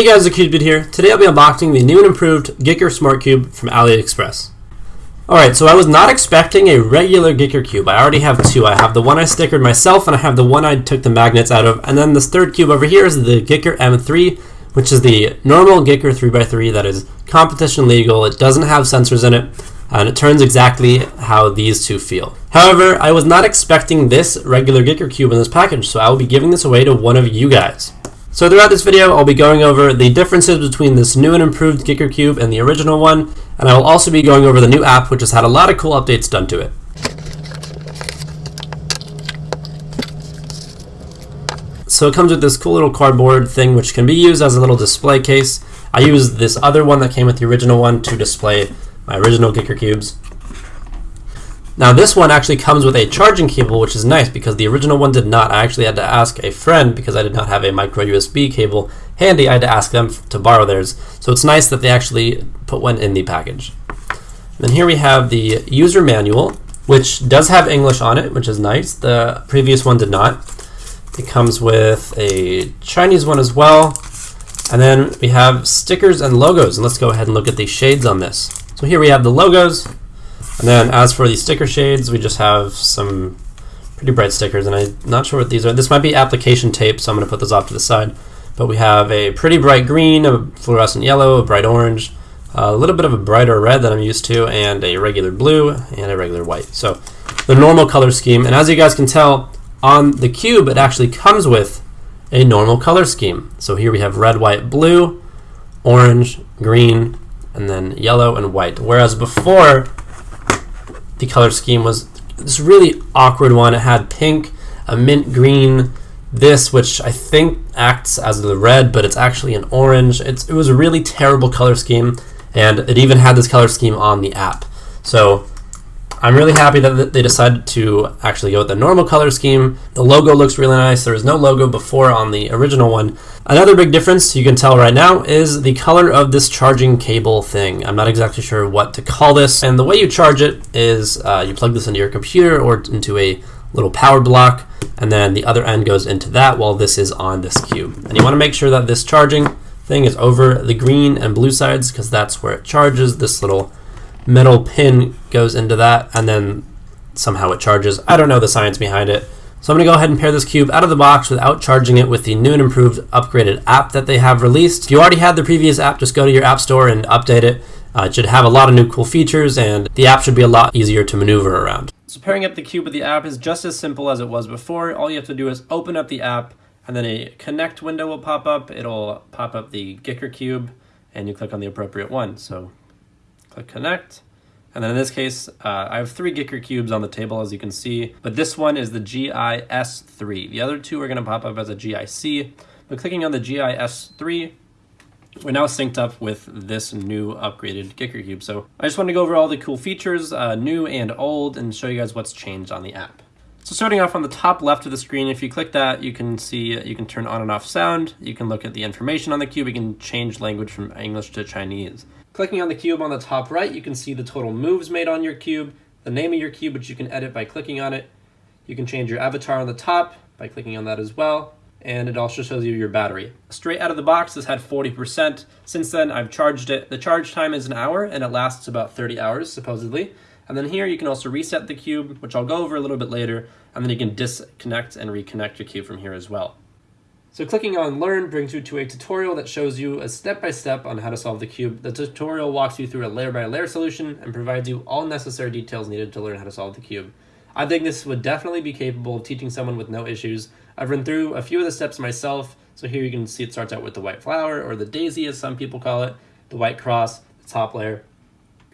Hey guys, the CubeDude here. Today I'll be unboxing the new and improved Giiker Smart Cube from AliExpress. Alright, so I was not expecting a regular Giiker Cube. I already have two. I have the one I stickered myself and I have the one I took the magnets out of. And then this third cube over here is the Giiker M3, which is the normal Giiker 3x3 that is competition legal. It doesn't have sensors in it and it turns exactly how these two feel. However, I was not expecting this regular Giiker Cube in this package, so I will be giving this away to one of you guys. So throughout this video, I'll be going over the differences between this new and improved Giiker Cube and the original one, and I will also be going over the new app, which has had a lot of cool updates done to it. So it comes with this cool little cardboard thing, which can be used as a little display case. I used this other one that came with the original one to display my original Giiker Cubes. Now this one actually comes with a charging cable, which is nice because the original one did not. I actually had to ask a friend because I did not have a micro USB cable handy. I had to ask them to borrow theirs. So it's nice that they actually put one in the package. Then here we have the user manual, which does have English on it, which is nice. The previous one did not. It comes with a Chinese one as well. And then we have stickers and logos. And let's go ahead and look at the shades on this. So here we have the logos, and then as for the sticker shades, we just have some pretty bright stickers, and I'm not sure what these are. This might be application tape, so I'm going to put those off to the side. But we have a pretty bright green, a fluorescent yellow, a bright orange, a little bit of a brighter red that I'm used to, and a regular blue, and a regular white. So the normal color scheme, and as you guys can tell, on the cube, it actually comes with a normal color scheme. So here we have red, white, blue, orange, green, and then yellow and white. Whereas before, the color scheme was this really awkward one. It had pink, a mint green, this, which I think acts as the red, but it's actually an orange. It's, it was a really terrible color scheme, and it even had this color scheme on the app. So I'm really happy that they decided to actually go with the normal color scheme. The logo looks really nice. There was no logo before on the original one. Another big difference you can tell right now is the color of this charging cable thing. I'm not exactly sure what to call this. And the way you charge it is uh, you plug this into your computer or into a little power block, and then the other end goes into that while this is on this cube. And you want to make sure that this charging thing is over the green and blue sides because that's where it charges this little metal pin goes into that and then somehow it charges. I don't know the science behind it. So I'm going to go ahead and pair this cube out of the box without charging it with the new and improved upgraded app that they have released. If you already had the previous app, just go to your app store and update it. Uh, it should have a lot of new cool features and the app should be a lot easier to maneuver around. So pairing up the cube with the app is just as simple as it was before. All you have to do is open up the app and then a connect window will pop up. It'll pop up the Giiker cube and you click on the appropriate one. So click connect. And then in this case, uh, I have three Giiker cubes on the table, as you can see, but this one is the GIS3. The other two are gonna pop up as a GIC, but clicking on the GIS3, we're now synced up with this new upgraded Giiker cube. So I just want to go over all the cool features, uh, new and old, and show you guys what's changed on the app. So starting off on the top left of the screen, if you click that, you can see you can turn on and off sound, you can look at the information on the cube, you can change language from English to Chinese. Clicking on the cube on the top right, you can see the total moves made on your cube, the name of your cube, which you can edit by clicking on it. You can change your avatar on the top by clicking on that as well. And it also shows you your battery. Straight out of the box, this had 40%. Since then, I've charged it. The charge time is an hour, and it lasts about 30 hours, supposedly. And then here, you can also reset the cube, which I'll go over a little bit later, and then you can disconnect and reconnect your cube from here as well. So clicking on Learn brings you to a tutorial that shows you a step-by-step -step on how to solve the cube. The tutorial walks you through a layer-by-layer -layer solution and provides you all necessary details needed to learn how to solve the cube. I think this would definitely be capable of teaching someone with no issues. I've run through a few of the steps myself, so here you can see it starts out with the white flower, or the daisy as some people call it, the white cross, the top layer.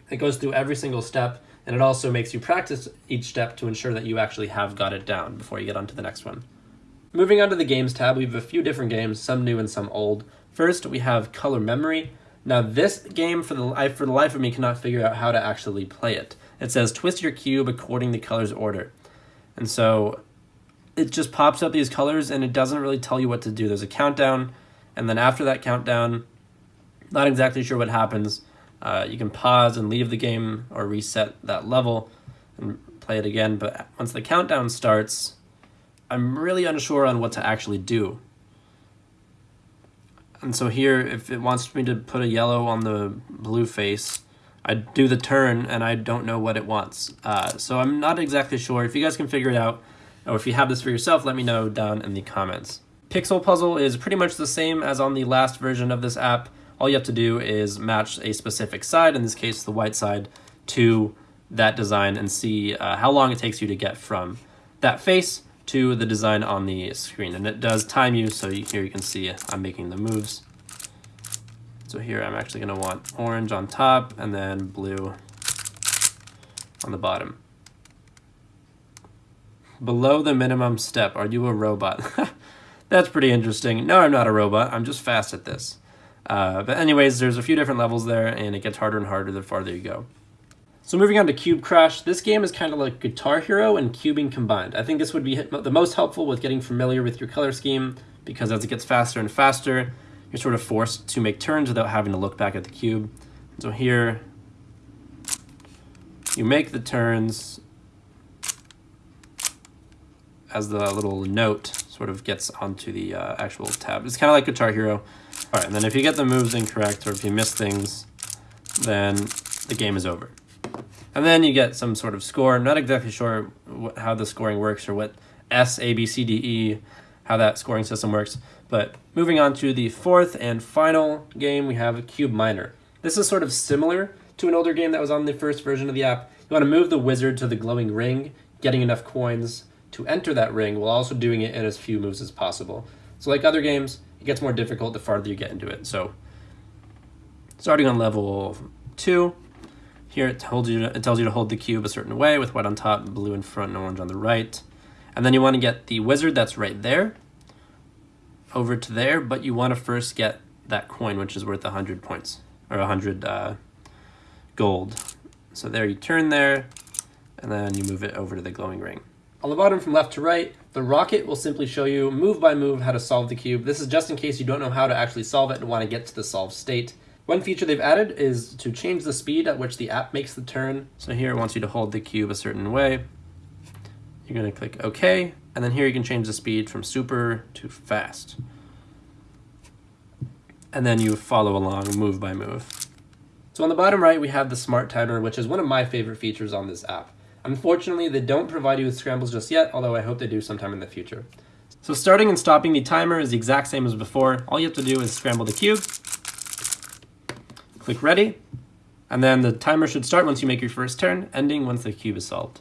It goes through every single step, and it also makes you practice each step to ensure that you actually have got it down before you get on to the next one. Moving on to the games tab, we have a few different games, some new and some old. First, we have Color Memory. Now this game, for the, life, for the life of me, cannot figure out how to actually play it. It says twist your cube according to color's order. And so it just pops up these colors and it doesn't really tell you what to do. There's a countdown, and then after that countdown, not exactly sure what happens. Uh, you can pause and leave the game or reset that level and play it again, but once the countdown starts, I'm really unsure on what to actually do. And so here, if it wants me to put a yellow on the blue face, I do the turn and I don't know what it wants. Uh, so I'm not exactly sure. If you guys can figure it out, or if you have this for yourself, let me know down in the comments. Pixel Puzzle is pretty much the same as on the last version of this app. All you have to do is match a specific side, in this case the white side, to that design and see uh, how long it takes you to get from that face to the design on the screen. And it does time you, so you, here you can see I'm making the moves. So here I'm actually going to want orange on top and then blue on the bottom. Below the minimum step, are you a robot? That's pretty interesting. No, I'm not a robot. I'm just fast at this. Uh, but anyways, there's a few different levels there, and it gets harder and harder the farther you go. So moving on to Cube Crash, this game is kind of like Guitar Hero and cubing combined. I think this would be the most helpful with getting familiar with your color scheme, because as it gets faster and faster, you're sort of forced to make turns without having to look back at the cube. So here, you make the turns as the little note sort of gets onto the uh, actual tab. It's kind of like Guitar Hero. All right, and then if you get the moves incorrect or if you miss things, then the game is over. And then you get some sort of score. I'm not exactly sure what, how the scoring works or what S, A, B, C, D, E, how that scoring system works. But moving on to the fourth and final game, we have Cube Miner. This is sort of similar to an older game that was on the first version of the app. You want to move the wizard to the glowing ring, getting enough coins to enter that ring while also doing it in as few moves as possible. So like other games, it gets more difficult the farther you get into it. So starting on level two, here it tells you to, it tells you to hold the cube a certain way with white on top, blue in front, and orange on the right. And then you want to get the wizard that's right there over to there, but you want to first get that coin, which is worth 100 points, or 100 uh, gold. So there you turn there, and then you move it over to the glowing ring. On the bottom from left to right, the rocket will simply show you move by move how to solve the cube. This is just in case you don't know how to actually solve it and want to get to the solved state. One feature they've added is to change the speed at which the app makes the turn. So here it wants you to hold the cube a certain way. You're going to click OK, and then here you can change the speed from super to fast. And then you follow along move by move. So on the bottom right, we have the smart timer, which is one of my favorite features on this app. Unfortunately, they don't provide you with scrambles just yet, although I hope they do sometime in the future. So starting and stopping the timer is the exact same as before. All you have to do is scramble the cube, click ready, and then the timer should start once you make your first turn, ending once the cube is solved.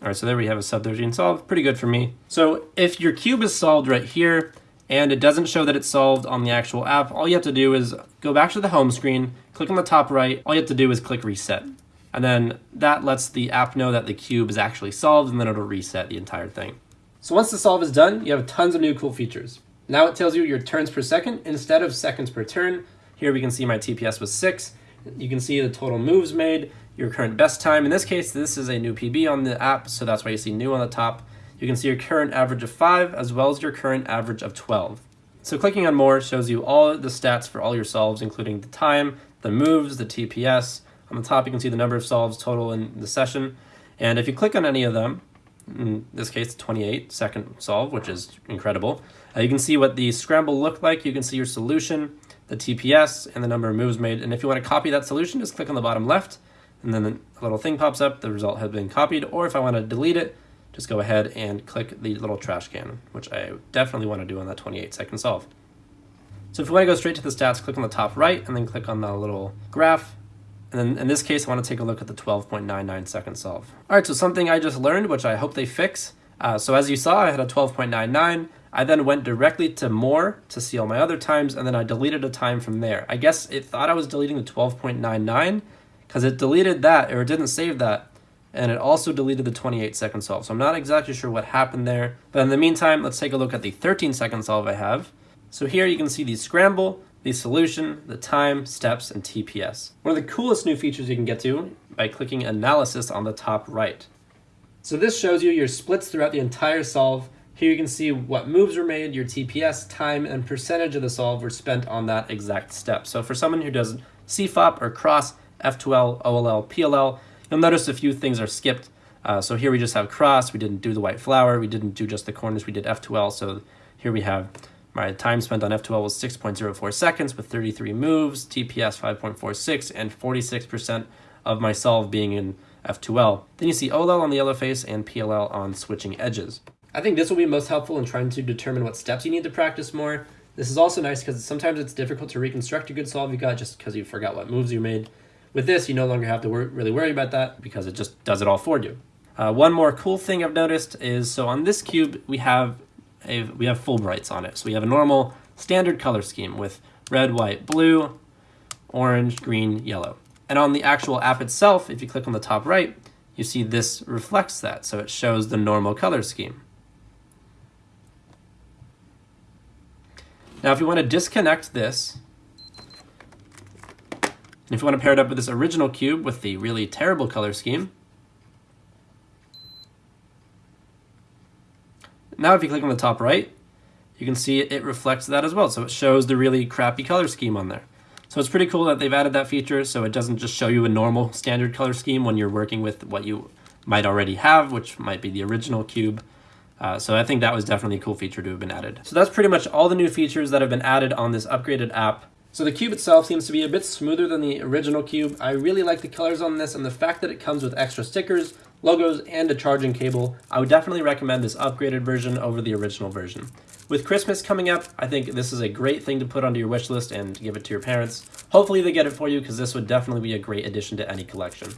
All right, so there we have a sub-13 solved. Pretty good for me. So if your cube is solved right here and it doesn't show that it's solved on the actual app, all you have to do is go back to the home screen, click on the top right. All you have to do is click reset. And then that lets the app know that the cube is actually solved and then it'll reset the entire thing. So once the solve is done, you have tons of new cool features. Now it tells you your turns per second instead of seconds per turn. Here we can see my TPS was six. You can see the total moves made your current best time. In this case, this is a new PB on the app, so that's why you see new on the top. You can see your current average of 5 as well as your current average of 12. So clicking on more shows you all the stats for all your solves, including the time, the moves, the TPS. On the top, you can see the number of solves total in the session. And if you click on any of them, in this case, 28 second solve, which is incredible, uh, you can see what the scramble looked like. You can see your solution, the TPS, and the number of moves made. And if you want to copy that solution, just click on the bottom left, and then a little thing pops up, the result has been copied, or if I want to delete it, just go ahead and click the little trash can, which I definitely want to do on that 28 second solve. So if you want to go straight to the stats, click on the top right, and then click on the little graph, and then in this case, I want to take a look at the 12.99 second solve. All right, so something I just learned, which I hope they fix. Uh, so as you saw, I had a 12.99. I then went directly to more to see all my other times, and then I deleted a time from there. I guess it thought I was deleting the 12.99, because it deleted that or it didn't save that and it also deleted the 28 second solve. So I'm not exactly sure what happened there. But in the meantime, let's take a look at the 13 second solve I have. So here you can see the scramble, the solution, the time, steps, and TPS. One of the coolest new features you can get to by clicking analysis on the top right. So this shows you your splits throughout the entire solve, Here you can see what moves were made, your TPS, time, and percentage of the solve were spent on that exact step. So for someone who does CFOP or cross, F2L, OLL, PLL, you'll notice a few things are skipped. Uh, so here we just have cross, we didn't do the white flower, we didn't do just the corners, we did F2L. So here we have my time spent on F2L was 6.04 seconds with 33 moves, TPS 5.46, and 46% of my solve being in F2L. Then you see OLL on the yellow face and PLL on switching edges. I think this will be most helpful in trying to determine what steps you need to practice more. This is also nice because sometimes it's difficult to reconstruct a good solve you got just because you forgot what moves you made. With this, you no longer have to wor really worry about that because it just does it all for you. Uh, one more cool thing I've noticed is, so on this cube, we have a, we have fullbrights on it. So we have a normal standard color scheme with red, white, blue, orange, green, yellow. And on the actual app itself, if you click on the top right, you see this reflects that. So it shows the normal color scheme. Now, if you want to disconnect this, and if you want to pair it up with this original cube with the really terrible color scheme, now if you click on the top right, you can see it reflects that as well. So it shows the really crappy color scheme on there. So it's pretty cool that they've added that feature so it doesn't just show you a normal standard color scheme when you're working with what you might already have, which might be the original cube. Uh, so I think that was definitely a cool feature to have been added. So that's pretty much all the new features that have been added on this upgraded app. So the cube itself seems to be a bit smoother than the original cube. I really like the colors on this and the fact that it comes with extra stickers, logos, and a charging cable. I would definitely recommend this upgraded version over the original version. With Christmas coming up, I think this is a great thing to put onto your wish list and give it to your parents. Hopefully they get it for you because this would definitely be a great addition to any collection.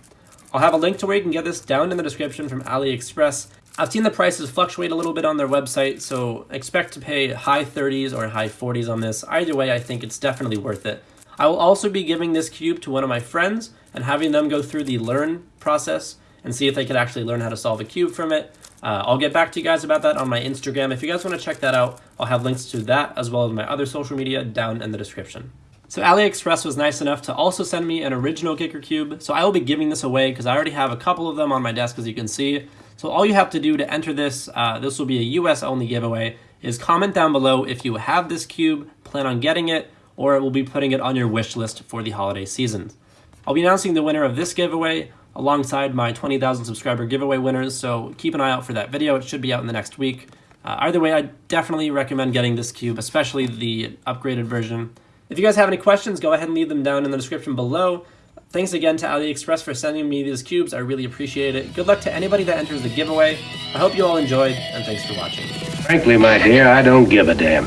I'll have a link to where you can get this down in the description from AliExpress. I've seen the prices fluctuate a little bit on their website, so expect to pay high 30s or high 40s on this. Either way, I think it's definitely worth it. I will also be giving this cube to one of my friends and having them go through the learn process and see if they could actually learn how to solve a cube from it. Uh, I'll get back to you guys about that on my Instagram. If you guys want to check that out, I'll have links to that as well as my other social media down in the description. So AliExpress was nice enough to also send me an original Giiker Cube. So I will be giving this away because I already have a couple of them on my desk as you can see. So all you have to do to enter this, uh, this will be a US only giveaway, is comment down below if you have this cube, plan on getting it, or we'll be putting it on your wish list for the holiday season. I'll be announcing the winner of this giveaway alongside my 20,000 subscriber giveaway winners, so keep an eye out for that video. It should be out in the next week. Uh, either way, I definitely recommend getting this cube, especially the upgraded version. If you guys have any questions, go ahead and leave them down in the description below. Thanks again to AliExpress for sending me these cubes. I really appreciate it. Good luck to anybody that enters the giveaway. I hope you all enjoyed, and thanks for watching. Frankly, my dear, I don't give a damn.